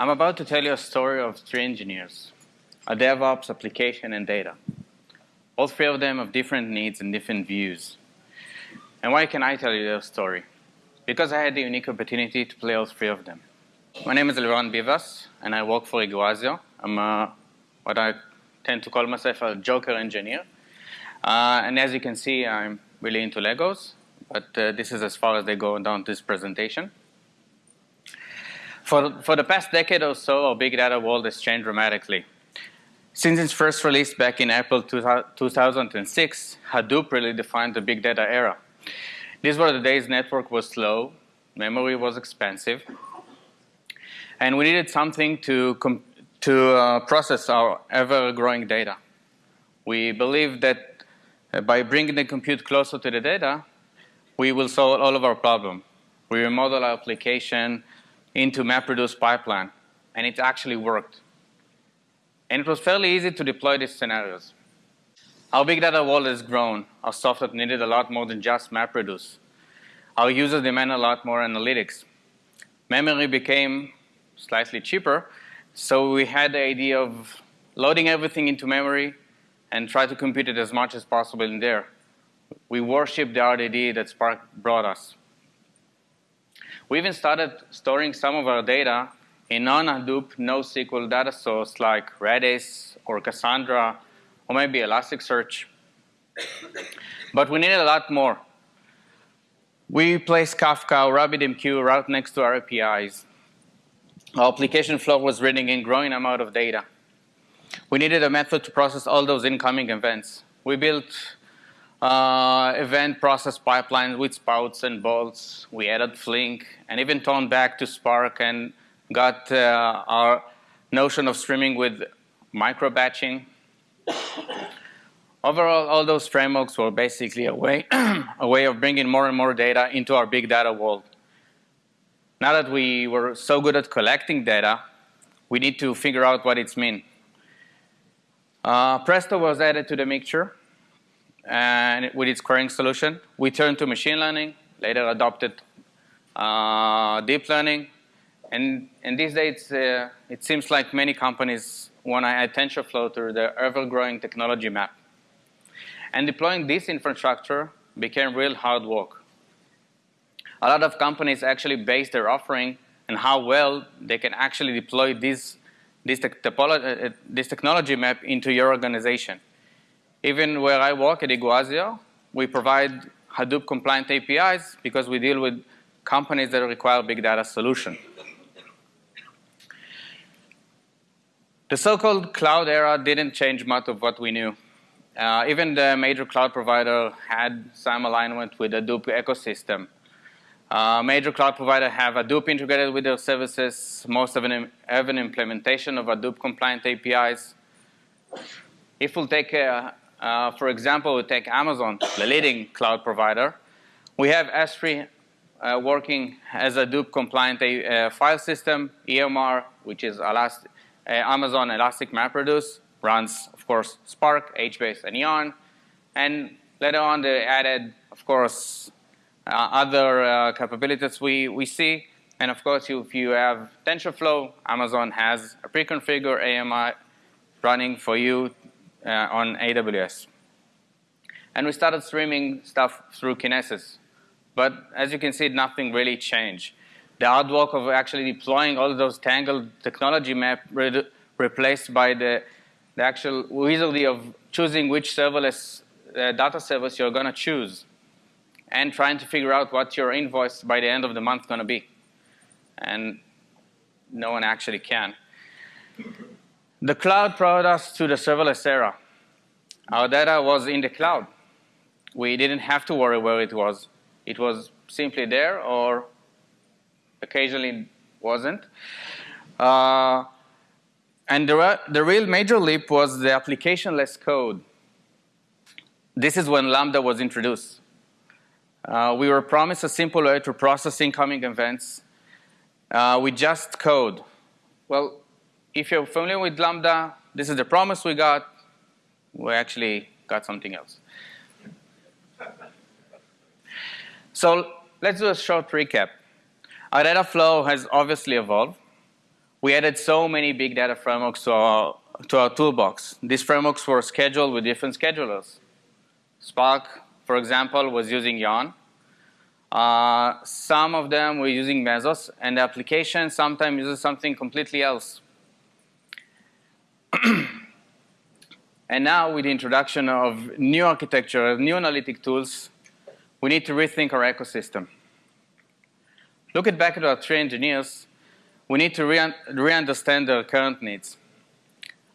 I'm about to tell you a story of three engineers, a DevOps, application, and data. All three of them have different needs and different views. And why can I tell you their story? Because I had the unique opportunity to play all three of them. My name is Liran Bivas, and I work for Iguazio. I'm a, what I tend to call myself a joker engineer. Uh, and as you can see, I'm really into Legos, but uh, this is as far as they go down this presentation. For, for the past decade or so, our big data world has changed dramatically. Since its first release back in April 2006, Hadoop really defined the big data era. These were the days network was slow, memory was expensive, and we needed something to, to uh, process our ever-growing data. We believe that uh, by bringing the compute closer to the data, we will solve all of our problems. We remodel our application, into MapReduce pipeline, and it actually worked. And it was fairly easy to deploy these scenarios. Our big data world has grown. Our software needed a lot more than just MapReduce. Our users demand a lot more analytics. Memory became slightly cheaper, so we had the idea of loading everything into memory and try to compute it as much as possible in there. We worship the RDD that Spark brought us. We even started storing some of our data in non-Hadoop NoSQL data source like Redis or Cassandra or maybe Elasticsearch. but we needed a lot more. We placed Kafka or RabbitMQ right next to our APIs. Our application flow was reading in growing amount of data. We needed a method to process all those incoming events. We built uh, event process pipelines with spouts and bolts. We added Flink and even turned back to Spark and got uh, our notion of streaming with micro batching. Overall, all those frameworks were basically a way, a way of bringing more and more data into our big data world. Now that we were so good at collecting data, we need to figure out what it's mean. Uh, Presto was added to the mixture and with its querying solution. We turned to machine learning, later adopted uh, deep learning. And, and these days, uh, it seems like many companies want to add TensorFlow to their ever-growing technology map. And deploying this infrastructure became real hard work. A lot of companies actually base their offering and how well they can actually deploy this, this, te uh, this technology map into your organization. Even where I work at Iguazio, we provide Hadoop compliant APIs because we deal with companies that require big data solution. The so-called cloud era didn't change much of what we knew. Uh, even the major cloud provider had some alignment with the Hadoop ecosystem. Uh, major cloud provider have Hadoop integrated with their services. Most of them have an implementation of Hadoop compliant APIs. If we'll take a, uh, for example, we take Amazon, the leading cloud provider. We have S3 uh, working as a Hadoop compliant uh, file system, EMR, which is Elast uh, Amazon Elastic MapReduce, runs, of course, Spark, HBase, and Yarn. And later on, they added, of course, uh, other uh, capabilities we, we see. And of course, if you have TensorFlow, Amazon has a pre-configured AMI running for you uh, on AWS. And we started streaming stuff through Kinesis. But as you can see, nothing really changed. The hard work of actually deploying all those tangled technology map re replaced by the, the actual wizardry of choosing which serverless uh, data service you're going to choose and trying to figure out what your invoice by the end of the month going to be. And no one actually can. The cloud brought us to the serverless era. Our data was in the cloud. We didn't have to worry where it was. It was simply there or occasionally wasn't. Uh, and the, the real major leap was the application-less code. This is when Lambda was introduced. Uh, we were promised a simple way to process incoming events uh, with just code. Well, if you're familiar with Lambda, this is the promise we got. We actually got something else. So let's do a short recap. Our data flow has obviously evolved. we added so many big data frameworks to our, to our toolbox. These frameworks were scheduled with different schedulers. Spark, for example, was using Yarn. Uh, some of them were using Mesos, and the application sometimes uses something completely else. and now with the introduction of new architecture, new analytic tools, we need to rethink our ecosystem. Looking back at our three engineers, we need to re-understand re their current needs.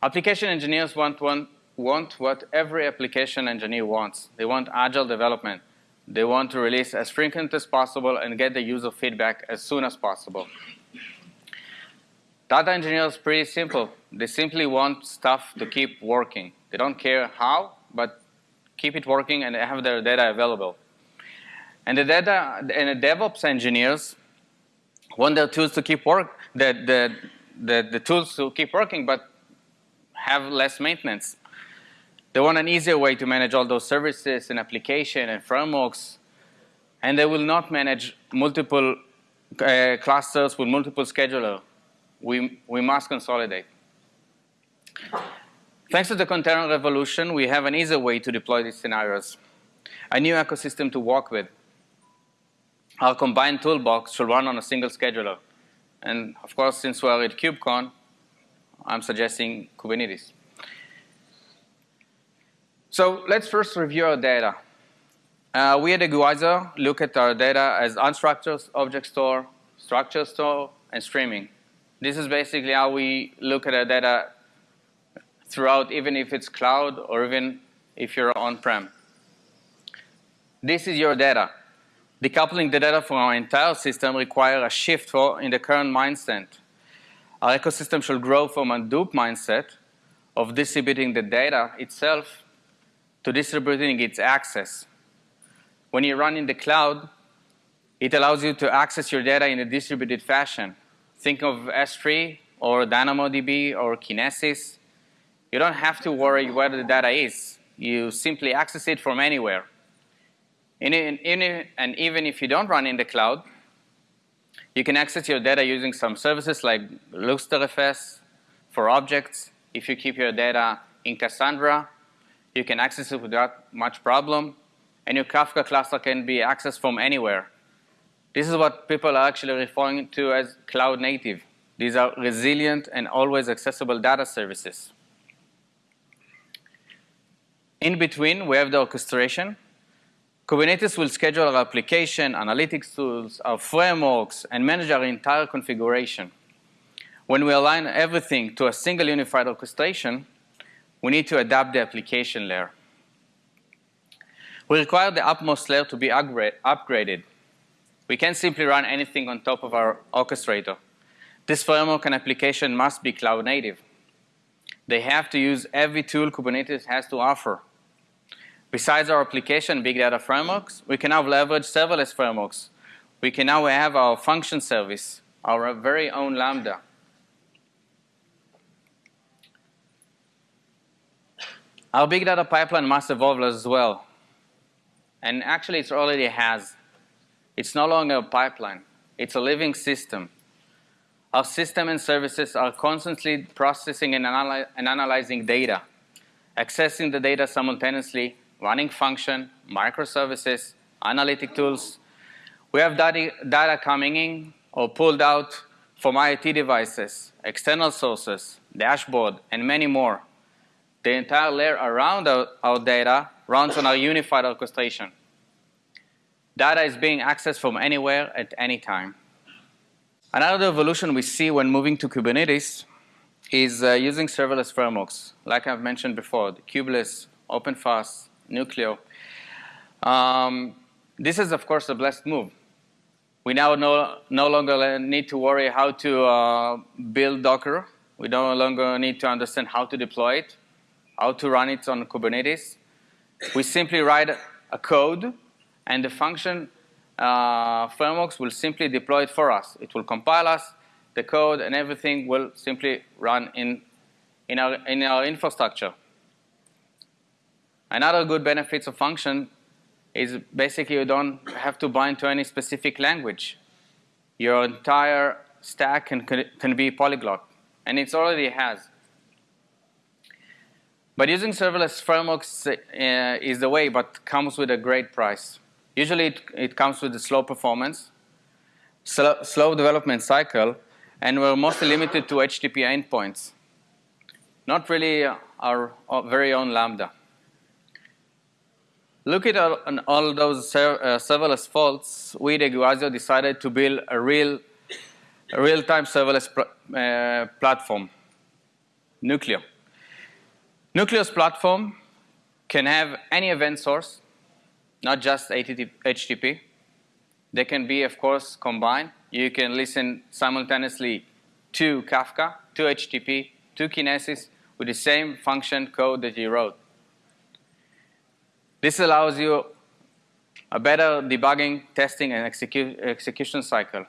Application engineers want, want, want what every application engineer wants. They want agile development. They want to release as frequent as possible and get the user feedback as soon as possible. Data engineers pretty simple. They simply want stuff to keep working. They don't care how, but keep it working and they have their data available. And the data and the DevOps engineers want their tools to keep work, the, the, the, the tools to keep working, but have less maintenance. They want an easier way to manage all those services and application and frameworks, and they will not manage multiple uh, clusters with multiple schedulers. We, we must consolidate. Thanks to the container revolution, we have an easier way to deploy these scenarios, a new ecosystem to work with. Our combined toolbox should run on a single scheduler. And of course, since we are at KubeCon, I'm suggesting Kubernetes. So let's first review our data. Uh, we at Iguazio look at our data as unstructured object store, structured store, and streaming. This is basically how we look at our data throughout, even if it's cloud or even if you're on-prem. This is your data. Decoupling the data from our entire system requires a shift for, in the current mindset. Our ecosystem should grow from a Hadoop mindset of distributing the data itself to distributing its access. When you run in the cloud, it allows you to access your data in a distributed fashion. Think of S3 or DynamoDB or Kinesis. You don't have to worry where the data is. You simply access it from anywhere. In, in, in, and even if you don't run in the cloud, you can access your data using some services like GlusterFS for objects. If you keep your data in Cassandra, you can access it without much problem. And your Kafka cluster can be accessed from anywhere. This is what people are actually referring to as cloud native. These are resilient and always accessible data services. In between, we have the orchestration. Kubernetes will schedule our application, analytics tools, our frameworks, and manage our entire configuration. When we align everything to a single unified orchestration, we need to adapt the application layer. We require the upmost layer to be upgraded. We can't simply run anything on top of our orchestrator. This framework and application must be cloud native. They have to use every tool Kubernetes has to offer. Besides our application big data frameworks, we can now leverage serverless frameworks. We can now have our function service, our very own Lambda. Our big data pipeline must evolve as well. And actually, it already has. It's no longer a pipeline. It's a living system. Our system and services are constantly processing and, analy and analyzing data, accessing the data simultaneously running function, microservices, analytic tools. We have data, coming in or pulled out from IoT devices, external sources, dashboard, and many more. The entire layer around our, our data runs on our unified orchestration. Data is being accessed from anywhere at any time. Another evolution we see when moving to Kubernetes is uh, using serverless frameworks, like I've mentioned before, the kubeless, OpenFaaS, Nuclio. Um, this is, of course, a blessed move. We now no, no longer need to worry how to uh, build Docker. We no longer need to understand how to deploy it, how to run it on Kubernetes. We simply write a code, and the function uh, frameworks will simply deploy it for us. It will compile us the code, and everything will simply run in, in, our, in our infrastructure. Another good benefits of function is basically you don't have to bind to any specific language. Your entire stack can, can be polyglot, and it already has. But using serverless frameworks uh, is the way, but comes with a great price. Usually it, it comes with a slow performance, slow, slow development cycle, and we're mostly limited to HTTP endpoints. Not really our, very own Lambda. Look at all, all those ser uh, serverless faults, we at Iguazio decided to build a real a real-time serverless uh, platform, Nuclio. Nuclio's platform can have any event source, not just HTTP. They can be, of course, combined. You can listen simultaneously to Kafka, to HTTP, to Kinesis with the same function code that you wrote. This allows you a better debugging, testing, and execu execution cycle.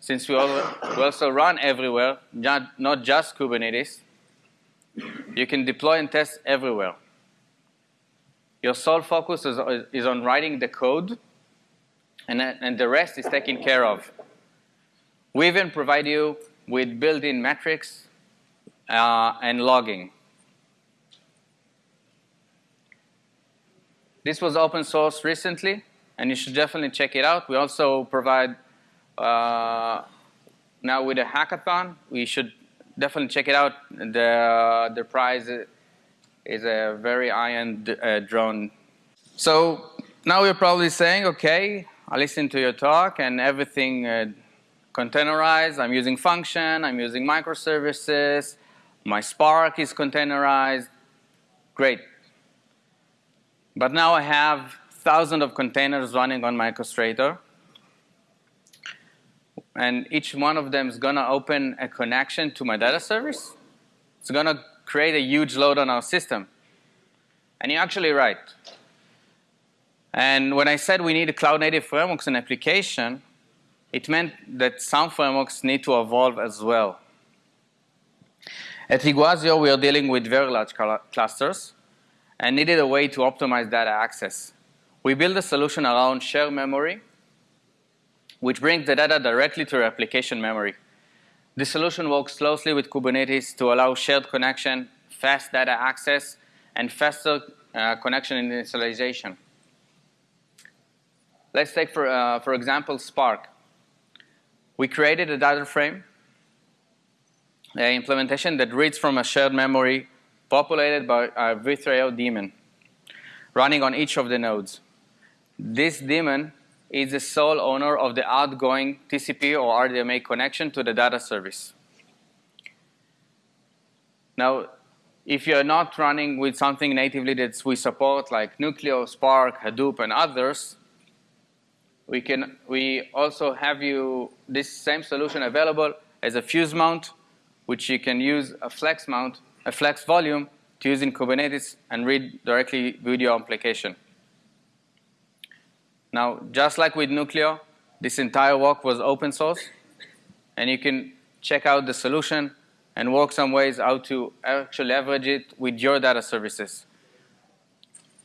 Since we, we also run everywhere, not, not just Kubernetes, you can deploy and test everywhere. Your sole focus is, is on writing the code, and, and the rest is taken care of. We even provide you with built-in metrics uh, and logging. This was open source recently, and you should definitely check it out. We also provide, uh, now with a hackathon, we should definitely check it out. The, the prize is a very high-end uh, drone. So now you're probably saying, okay, I listened to your talk and everything uh, containerized. I'm using function, I'm using microservices, my Spark is containerized. Great. But now I have thousands of containers running on my orchestrator and each one of them is going to open a connection to my data service. It's going to create a huge load on our system. And you're actually right. And when I said we need a cloud native frameworks and application, it meant that some frameworks need to evolve as well. At Iguazio, we are dealing with very large clusters and needed a way to optimize data access. We built a solution around shared memory which brings the data directly to your application memory. This solution works closely with Kubernetes to allow shared connection, fast data access, and faster uh, connection initialization. Let's take, for, uh, for example, Spark. We created a data frame an implementation that reads from a shared memory populated by a v3.io daemon running on each of the nodes. This daemon is the sole owner of the outgoing TCP or RDMA connection to the data service. Now, if you're not running with something natively that we support like Nuclio, Spark, Hadoop, and others, we can we also have you this same solution available as a fuse mount, which you can use a flex mount, a flex volume to use in Kubernetes and read directly with your application. Now, just like with Nuclio, this entire work was open source, and you can check out the solution and work some ways how to actually leverage it with your data services.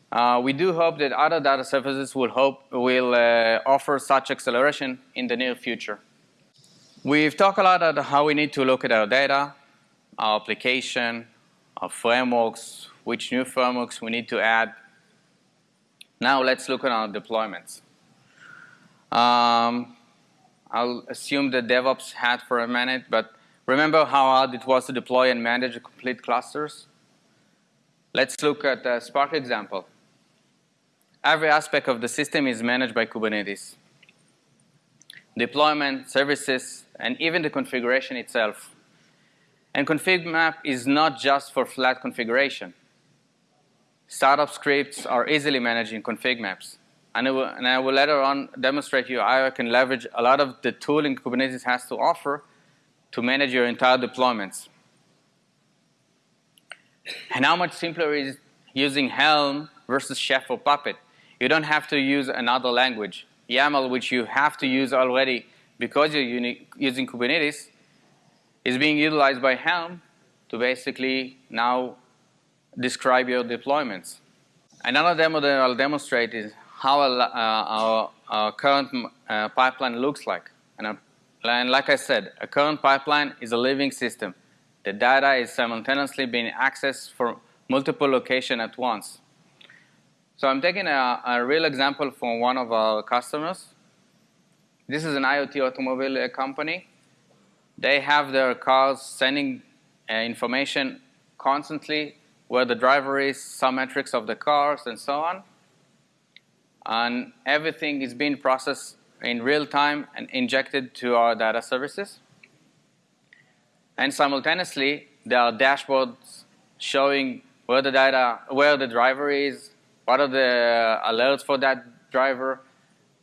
Uh, we do hope that other data services will, hope, will uh, offer such acceleration in the near future. We've talked a lot about how we need to look at our data, our application, our frameworks, which new frameworks we need to add, now let's look at our deployments. Um, I'll assume the DevOps hat for a minute, but remember how hard it was to deploy and manage complete clusters? Let's look at the Spark example. Every aspect of the system is managed by Kubernetes. Deployment, services, and even the configuration itself. And config map is not just for flat configuration. Startup scripts are easily managed in config maps. And will, and I will later on demonstrate you how I can leverage a lot of the tooling Kubernetes has to offer to manage your entire deployments. And how much simpler is using Helm versus Chef or Puppet? You don't have to use another language. YAML, which you have to use already because you're using Kubernetes, is being utilized by Helm to basically now describe your deployments. Another demo that I'll demonstrate is how uh, our, our, current uh, pipeline looks like. And I'll and like I said, a current pipeline is a living system. The data is simultaneously being accessed from multiple locations at once. So I'm taking a, a, real example from one of our customers. This is an IoT automobile company. They have their cars sending uh, information constantly where the driver is, some metrics of the cars, and so on. And everything is being processed in real time and injected to our data services. And simultaneously, there are dashboards showing where the data, where the driver is, what are the alerts for that driver,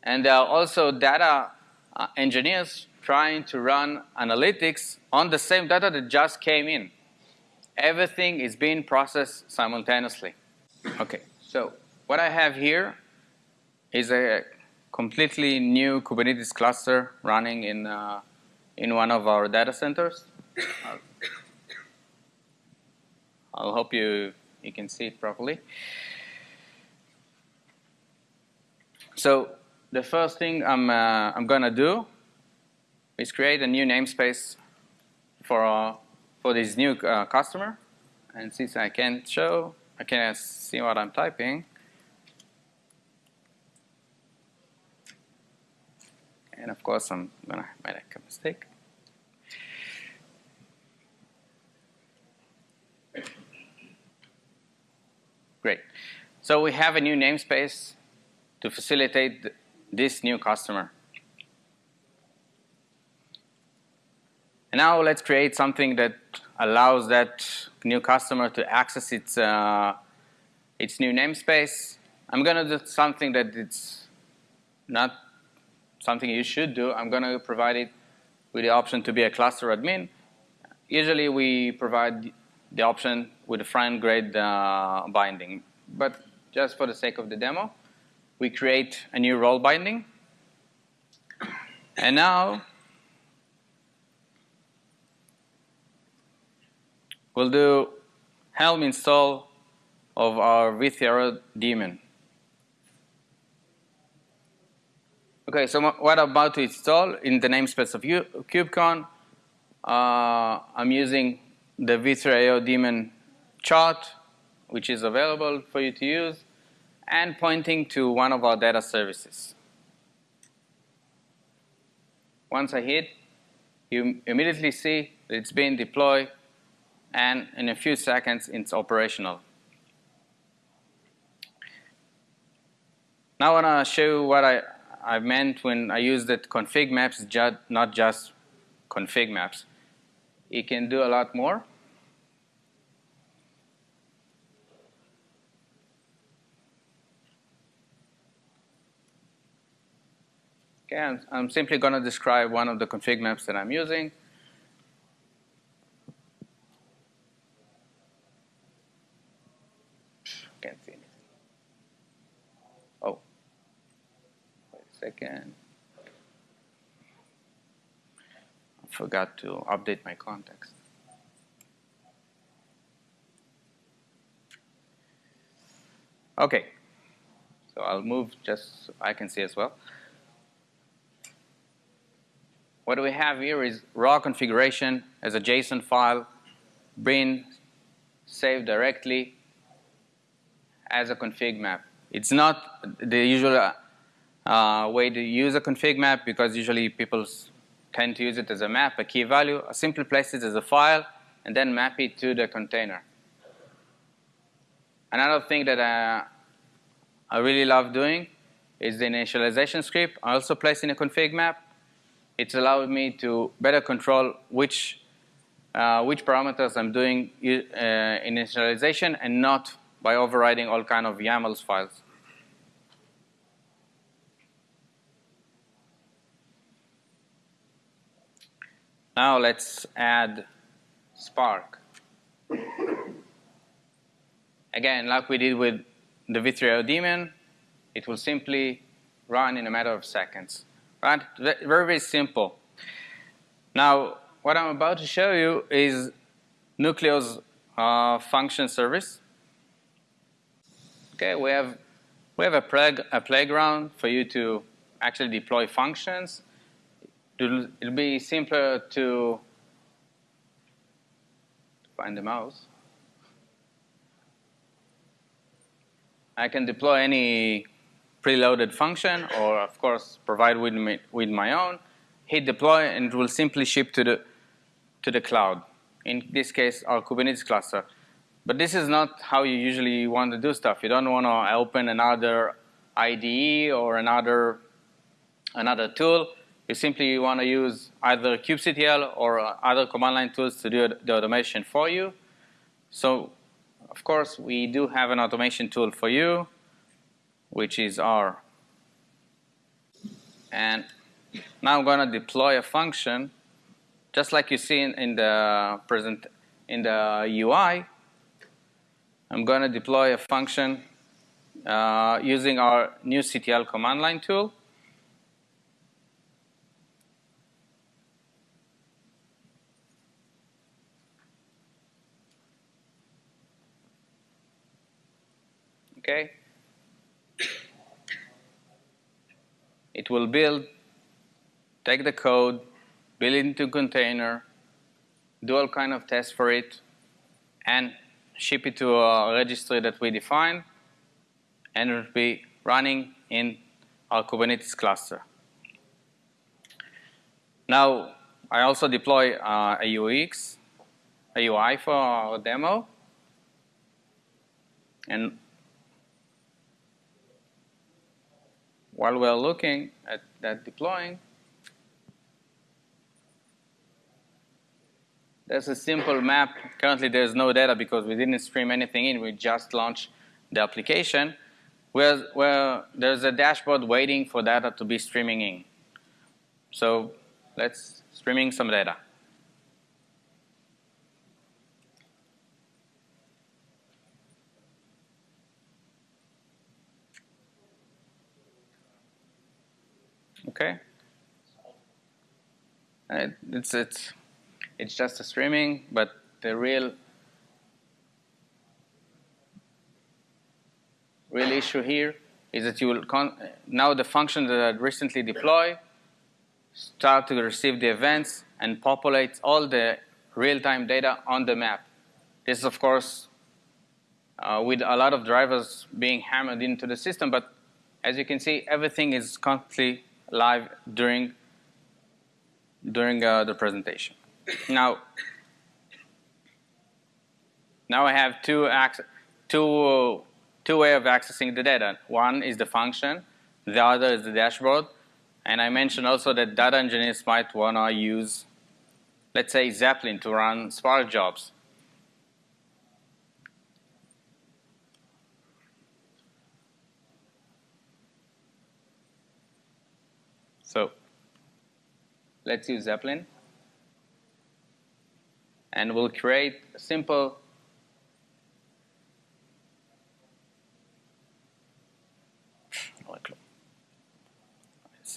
and there are also data uh, engineers trying to run analytics on the same data that just came in. Everything is being processed simultaneously. Okay, so what I have here is a completely new Kubernetes cluster running in, uh, in one of our data centers. I'll, hope you, you can see it properly. So the first thing I'm, uh, I'm going to do is create a new namespace for, uh, for this new uh, customer. And since I can't show, I can't see what I'm typing, and of course I'm gonna make a mistake. Great. So we have a new namespace to facilitate this new customer. And now let's create something that allows that new customer to access its, uh, its new namespace. I'm going to do something that it's not something you should do. I'm going to provide it with the option to be a cluster admin. Usually we provide the option with a friend grade uh, binding. But just for the sake of the demo, we create a new role binding. And now we'll do helm install of our v3io daemon. Okay, so what I'm about to install in the namespace of KubeCon, uh, I'm using the v3io daemon chart, which is available for you to use, and pointing to one of our data services. Once I hit, you immediately see that it's being deployed, and in a few seconds, it's operational. Now I want to show you what I I meant when I used that config maps, just, not just config maps. It can do a lot more. Okay, I'm, I'm simply going to describe one of the config maps that I'm using. Second. I forgot to update my context. Okay, so I'll move just so I can see as well. What we have here is raw configuration as a JSON file, being saved directly as a config map. It's not the usual uh, uh, way to use a config map because usually people tend to use it as a map, a key value. I simply place it as a file and then map it to the container. Another thing that uh, I really love doing is the initialization script. I also place in a config map. It's allowed me to better control which uh, which parameters I'm doing uh, initialization and not by overriding all kind of YAMLs files. Now let's add Spark. Again, like we did with the v3io daemon, it will simply run in a matter of seconds. Right? Very, very simple. Now, what I'm about to show you is Nuclio's uh, function service. Okay, we have we have a, a playground for you to actually deploy functions it'll, be simpler to find the mouse. I can deploy any preloaded function or of course provide with, me, with my own, hit deploy and it will simply ship to the, to the cloud. In this case, our Kubernetes cluster. But this is not how you usually want to do stuff. You don't want to open another IDE or another, another tool. You simply want to use either kubectl or other command line tools to do the automation for you. So, of course, we do have an automation tool for you, which is R. And now I'm going to deploy a function, just like you see in, in the present in the UI. I'm going to deploy a function uh, using our nuctl command line tool. Okay. It will build, take the code, build it into a container, do all kind of tests for it, and ship it to a registry that we define, and it will be running in our Kubernetes cluster. Now, I also deploy uh, a UX, a UI for our demo, and while we're looking at that deploying, There's a simple map. Currently, there's no data because we didn't stream anything in. We just launched the application where, where there's a dashboard waiting for data to be streaming in. So let's streaming some data. Okay. It's it's it's just a streaming, but the real real issue here is that you will now the function that I recently deployed start to receive the events and populate all the real-time data on the map. This is of course uh, with a lot of drivers being hammered into the system, but as you can see, everything is constantly live during during uh, the presentation. Now, now I have two, two, two way of accessing the data. One is the function, the other is the dashboard. And I mentioned also that data engineers might want to use, let's say, Zeppelin to run Spark jobs. So let's use Zeppelin. And we'll create a simple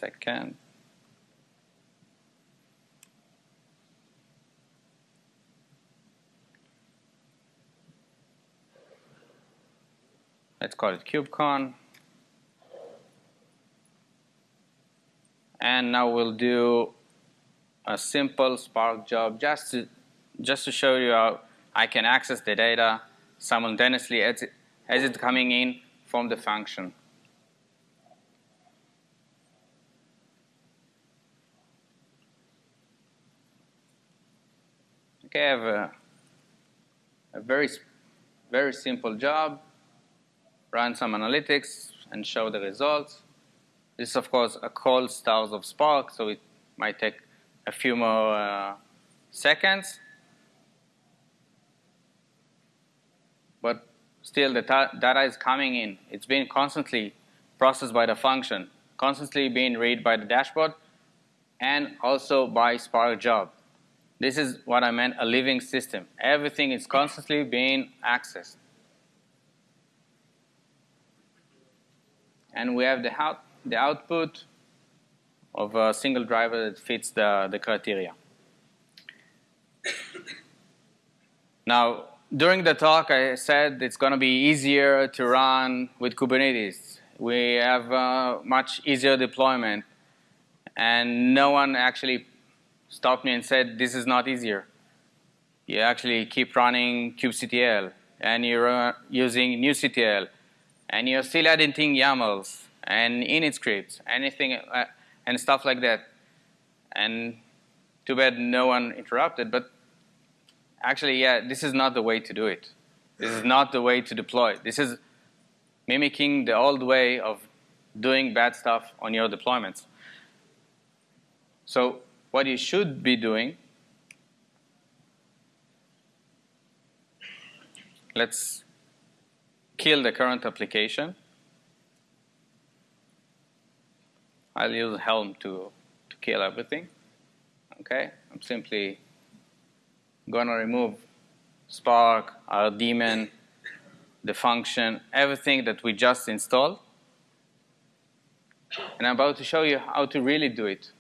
second. Let's call it KubeCon. And now we'll do a simple Spark job just to just to show you how I can access the data simultaneously as, it, as it's coming in from the function. Okay, I have a, a very, very simple job, run some analytics and show the results. This is of course a cold start of Spark, so it might take a few more uh, seconds. but still the data is coming in. It's being constantly processed by the function, constantly being read by the dashboard, and also by Spark job. This is what I meant a living system. Everything is constantly being accessed. And we have the, out, the output of a single driver that fits the, the criteria. now, during the talk, I said it's going to be easier to run with Kubernetes. We have a much easier deployment. And no one actually stopped me and said, this is not easier. You actually keep running kubectl, and you're uh, using nuctl, and you're still editing YAMLs, and init scripts, anything, uh, and stuff like that. And too bad no one interrupted, but actually, yeah, this is not the way to do it. This is not the way to deploy. This is mimicking the old way of doing bad stuff on your deployments. So what you should be doing, let's kill the current application. I'll use Helm to, to kill everything. Okay, I'm simply gonna remove Spark, our daemon, the function, everything that we just installed. And I'm about to show you how to really do it,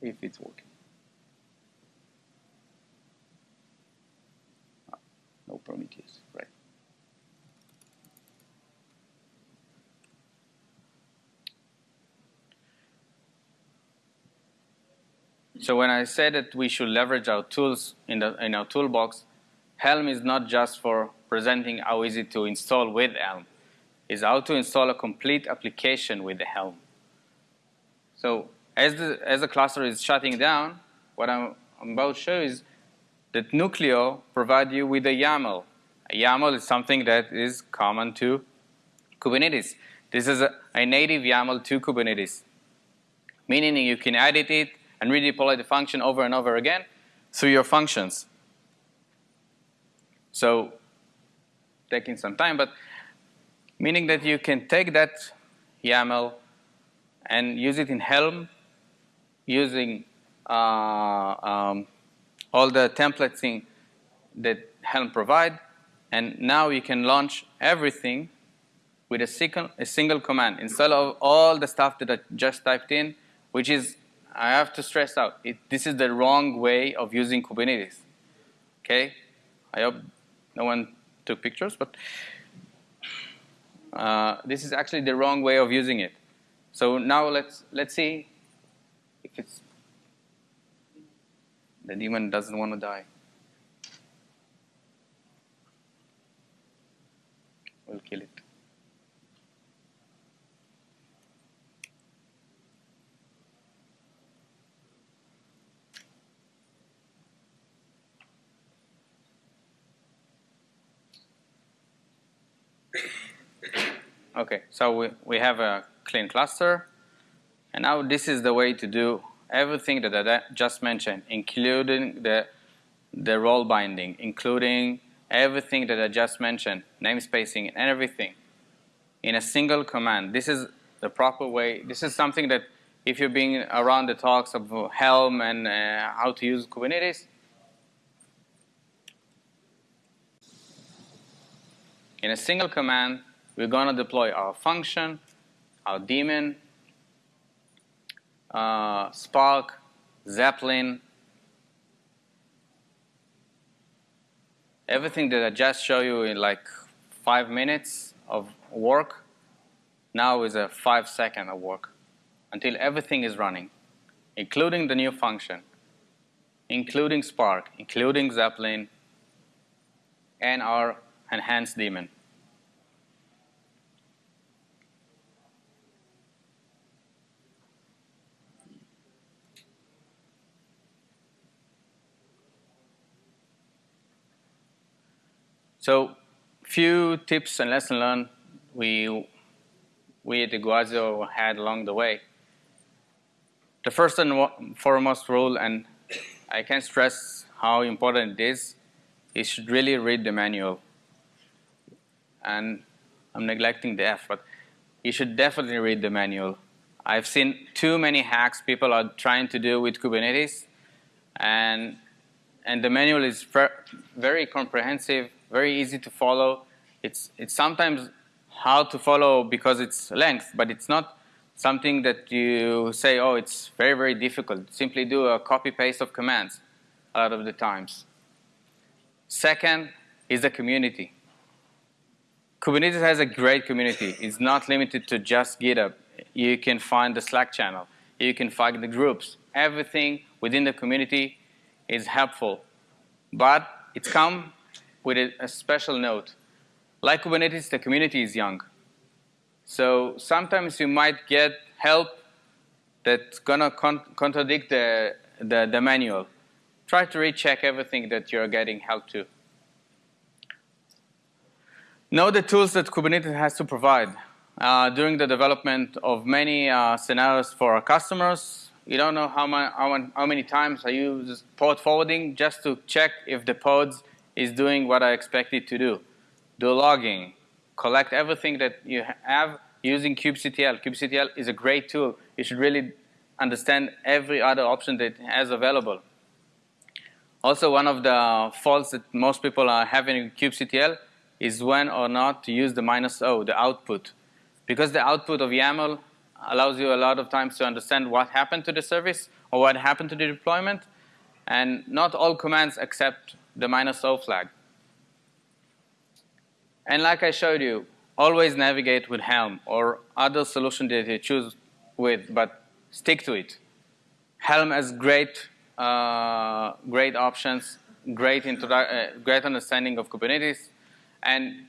if it's working. No Prometheus, right. So when I say that we should leverage our tools in, the, in our toolbox, Helm is not just for presenting how easy to install with Helm. It's how to install a complete application with the Helm. So as the, as the cluster is shutting down, what I'm, I'm about to show is that Nuclio provides you with a YAML. A YAML is something that is common to Kubernetes. This is a, a native YAML to Kubernetes, meaning you can edit it and redeploy the function over and over again through your functions. So taking some time, but meaning that you can take that YAML and use it in Helm using uh, um, all the templating that Helm provide, and now you can launch everything with a single, a single command instead of all the stuff that I just typed in, which is I have to stress out, it, this is the wrong way of using Kubernetes. Okay? I hope no one took pictures, but uh, this is actually the wrong way of using it. So now let's let's see if it's the daemon doesn't want to die. We'll kill it. Okay, so we, we have a clean cluster. And now this is the way to do everything that I just mentioned, including the, the role binding, including everything that I just mentioned, namespacing and everything in a single command. This is the proper way. This is something that if you're being around the talks of Helm and uh, how to use Kubernetes, in a single command, we're going to deploy our function, our daemon, uh, Spark, Zeppelin, everything that I just showed you in like five minutes of work now is a five second of work until everything is running, including the new function, including Spark, including Zeppelin, and our enhanced daemon. So few tips and lessons learned we, we at Iguazio had along the way. The first and foremost rule, and I can't stress how important it is, you should really read the manual. And I'm neglecting the F, but you should definitely read the manual. I've seen too many hacks people are trying to do with Kubernetes, and, and the manual is very comprehensive, very easy to follow. It's, it's sometimes hard to follow because it's length, but it's not something that you say, oh, it's very, very difficult. Simply do a copy-paste of commands a lot of the times. Second is the community. Kubernetes has a great community. It's not limited to just GitHub. You can find the Slack channel. you can find the groups. Everything within the community is helpful. But it's come with a, a special note. Like Kubernetes, the community is young. So sometimes you might get help that's gonna con contradict the, the, the manual. Try to recheck everything that you're getting help to. Know the tools that Kubernetes has to provide. Uh, during the development of many uh, scenarios for our customers, you don't know how, my, how, how, many times I use pod forwarding just to check if the pods is doing what I expect it to do. Do logging, collect everything that you have using kubectl. kubectl is a great tool. You should really understand every other option that it has available. Also, one of the faults that most people are having in kubectl is when or not to use the minus O, the output. Because the output of YAML allows you a lot of times to understand what happened to the service or what happened to the deployment. And not all commands accept the minus O flag. And like I showed you, always navigate with Helm or other solution that you choose with, but stick to it. Helm has great, uh, great options, great, uh, great understanding of Kubernetes, and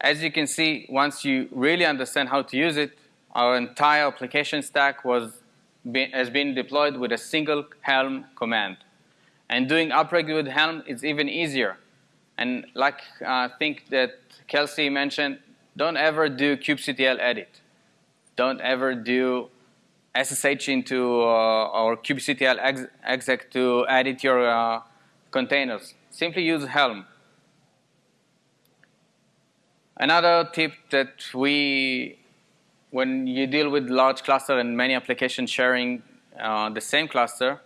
as you can see, once you really understand how to use it, our entire application stack was be, has been deployed with a single Helm command. And doing upgrade with Helm is even easier. And like I uh, think that Kelsey mentioned, don't ever do kubectl edit. Don't ever do SSH into uh, or kubectl exec to edit your uh, containers. Simply use Helm. Another tip that we, when you deal with large cluster and many applications sharing uh, the same cluster,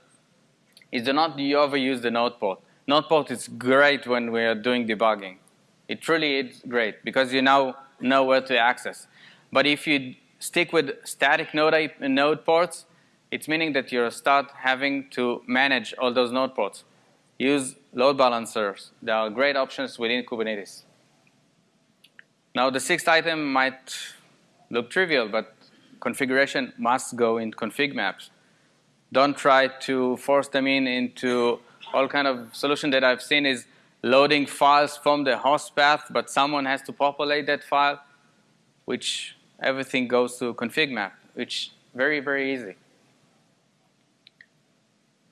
is do not overuse the node port. Node port is great when we are doing debugging. It truly is great because you now know where to access. But if you stick with static node, node ports, it's meaning that you start having to manage all those node ports. Use load balancers. There are great options within Kubernetes. Now the sixth item might look trivial, but configuration must go in config maps. Don't try to force them in into all kind of solution that I've seen is loading files from the host path, but someone has to populate that file, which everything goes to config map, which very, very easy.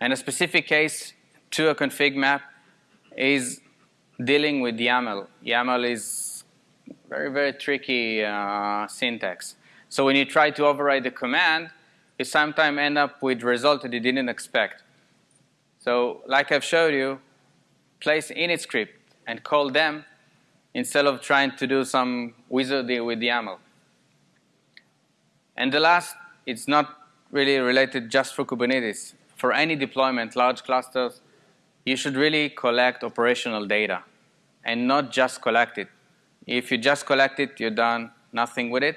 And a specific case to a config map is dealing with YAML. YAML is very, very tricky uh, syntax. So when you try to override the command, you sometimes end up with result that you didn't expect. So like I've showed you, place init script and call them instead of trying to do some wizardry with YAML. And the last, it's not really related just for Kubernetes. For any deployment, large clusters, you should really collect operational data and not just collect it. If you just collect it, you're done, nothing with it.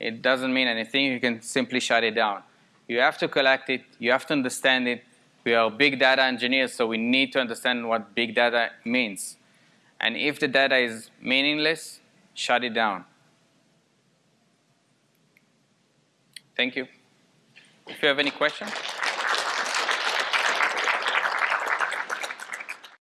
It doesn't mean anything. You can simply shut it down. You have to collect it. You have to understand it. We are big data engineers, so we need to understand what big data means. And if the data is meaningless, shut it down. Thank you. If you have any questions.